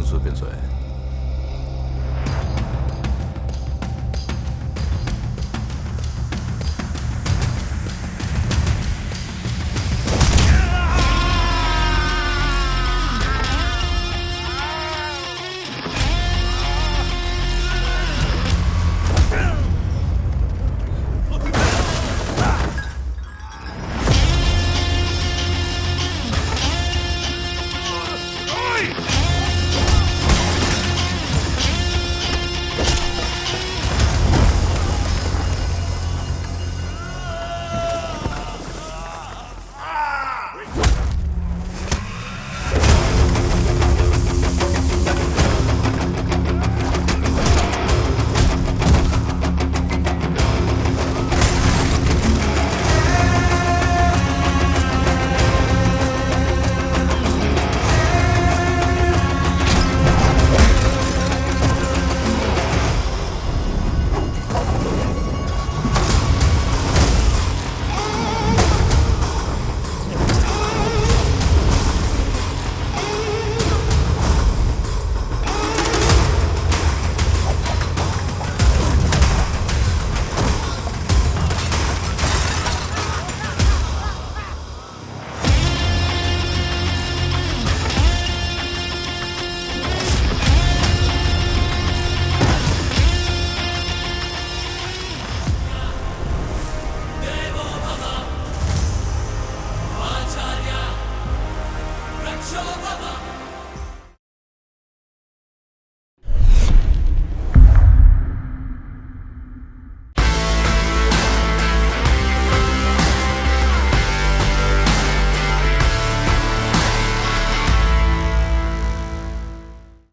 能随便追。